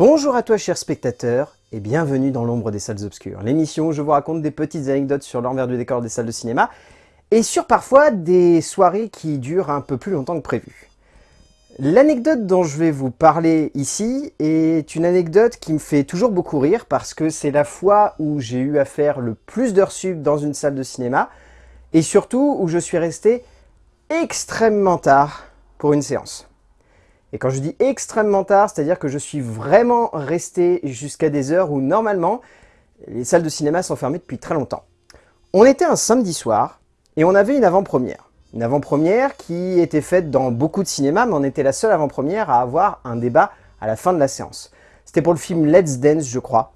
Bonjour à toi chers spectateurs et bienvenue dans l'ombre des salles obscures, l'émission où je vous raconte des petites anecdotes sur l'envers du décor des salles de cinéma et sur parfois des soirées qui durent un peu plus longtemps que prévu. L'anecdote dont je vais vous parler ici est une anecdote qui me fait toujours beaucoup rire parce que c'est la fois où j'ai eu à faire le plus d'heures sub dans une salle de cinéma et surtout où je suis resté extrêmement tard pour une séance. Et quand je dis extrêmement tard, c'est-à-dire que je suis vraiment resté jusqu'à des heures où normalement les salles de cinéma sont fermées depuis très longtemps. On était un samedi soir et on avait une avant-première. Une avant-première qui était faite dans beaucoup de cinémas, mais on était la seule avant-première à avoir un débat à la fin de la séance. C'était pour le film Let's Dance, je crois.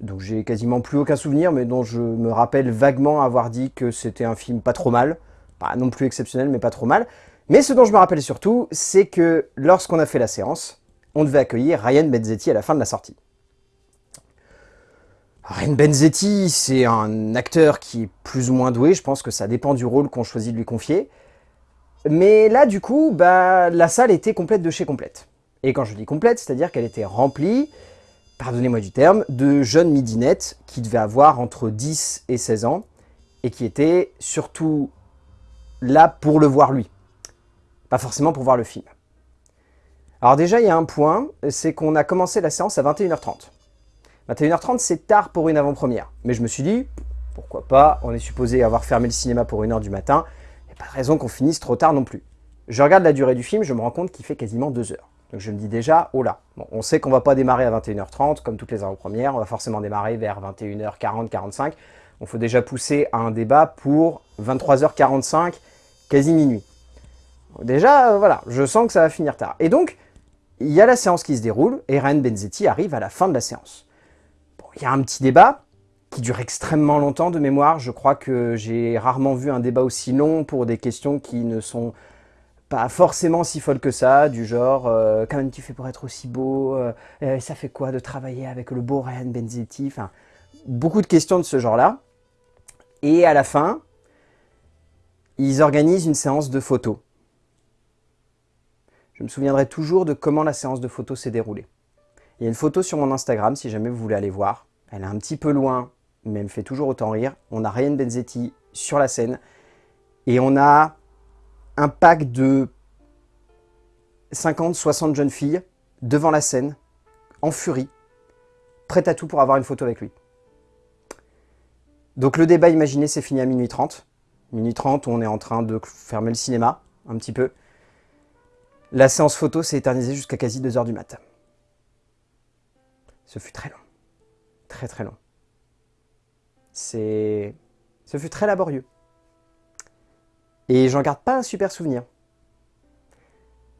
Donc j'ai quasiment plus aucun souvenir, mais dont je me rappelle vaguement avoir dit que c'était un film pas trop mal. Pas non plus exceptionnel, mais pas trop mal. Mais ce dont je me rappelle surtout, c'est que lorsqu'on a fait la séance, on devait accueillir Ryan Benzetti à la fin de la sortie. Ryan Benzetti, c'est un acteur qui est plus ou moins doué, je pense que ça dépend du rôle qu'on choisit de lui confier. Mais là, du coup, bah, la salle était complète de chez complète. Et quand je dis complète, c'est-à-dire qu'elle était remplie, pardonnez-moi du terme, de jeunes midinettes qui devaient avoir entre 10 et 16 ans, et qui étaient surtout là pour le voir lui pas forcément pour voir le film. Alors déjà, il y a un point, c'est qu'on a commencé la séance à 21h30. 21h30, c'est tard pour une avant-première. Mais je me suis dit, pourquoi pas, on est supposé avoir fermé le cinéma pour 1h du matin, il n'y a pas de raison qu'on finisse trop tard non plus. Je regarde la durée du film, je me rends compte qu'il fait quasiment 2 heures. Donc je me dis déjà, oh là, bon, on sait qu'on va pas démarrer à 21h30, comme toutes les avant-premières, on va forcément démarrer vers 21h40, 45. On faut déjà pousser à un débat pour 23h45, quasi minuit. Déjà, euh, voilà, je sens que ça va finir tard. Et donc, il y a la séance qui se déroule, et Ryan Benzetti arrive à la fin de la séance. Bon, il y a un petit débat, qui dure extrêmement longtemps de mémoire. Je crois que j'ai rarement vu un débat aussi long pour des questions qui ne sont pas forcément si folles que ça, du genre euh, Comment tu fais pour être aussi beau euh, Ça fait quoi de travailler avec le beau Ryan Benzetti ?» Enfin, beaucoup de questions de ce genre-là. Et à la fin, ils organisent une séance de photos. Je me souviendrai toujours de comment la séance de photos s'est déroulée. Il y a une photo sur mon Instagram, si jamais vous voulez aller voir. Elle est un petit peu loin, mais elle me fait toujours autant rire. On a Ryan Benzetti sur la scène, et on a un pack de 50-60 jeunes filles devant la scène, en furie, prêtes à tout pour avoir une photo avec lui. Donc le débat, imaginez, c'est fini à minuit 30. Minuit 30, on est en train de fermer le cinéma, un petit peu. La séance photo s'est éternisée jusqu'à quasi 2h du matin. Ce fut très long. Très très long. C'est... Ce fut très laborieux. Et j'en garde pas un super souvenir.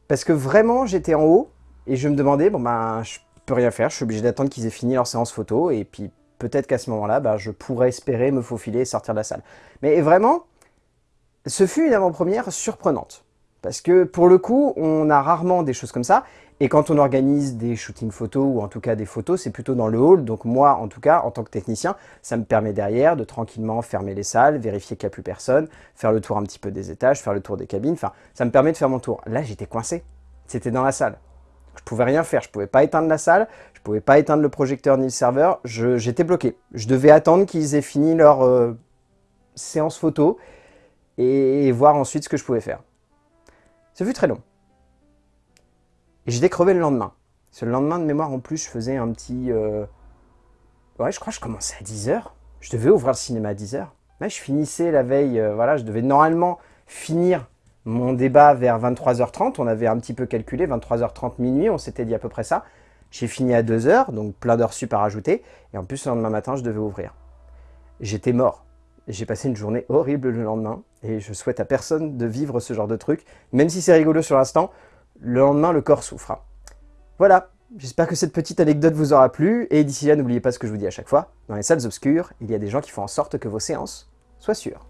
Parce que vraiment, j'étais en haut, et je me demandais, bon ben, je peux rien faire, je suis obligé d'attendre qu'ils aient fini leur séance photo, et puis peut-être qu'à ce moment-là, ben, je pourrais espérer me faufiler et sortir de la salle. Mais vraiment, ce fut une avant-première surprenante. Parce que pour le coup, on a rarement des choses comme ça. Et quand on organise des shootings photos, ou en tout cas des photos, c'est plutôt dans le hall. Donc moi, en tout cas, en tant que technicien, ça me permet derrière de tranquillement fermer les salles, vérifier qu'il n'y a plus personne, faire le tour un petit peu des étages, faire le tour des cabines. Enfin, ça me permet de faire mon tour. Là, j'étais coincé. C'était dans la salle. Je pouvais rien faire. Je pouvais pas éteindre la salle. Je pouvais pas éteindre le projecteur ni le serveur. J'étais bloqué. Je devais attendre qu'ils aient fini leur euh, séance photo et voir ensuite ce que je pouvais faire. Ça fut très long. Et j'étais crevé le lendemain. Ce lendemain de mémoire, en plus, je faisais un petit... Euh, ouais, je crois que je commençais à 10h. Je devais ouvrir le cinéma à 10h. Là, je finissais la veille, euh, voilà, je devais normalement finir mon débat vers 23h30. On avait un petit peu calculé, 23h30 minuit, on s'était dit à peu près ça. J'ai fini à 2h, donc plein d'heures sup à. Et en plus, le lendemain matin, je devais ouvrir. J'étais mort. J'ai passé une journée horrible le lendemain et je souhaite à personne de vivre ce genre de truc. Même si c'est rigolo sur l'instant, le lendemain, le corps souffre. Voilà, j'espère que cette petite anecdote vous aura plu et d'ici là, n'oubliez pas ce que je vous dis à chaque fois. Dans les salles obscures, il y a des gens qui font en sorte que vos séances soient sûres.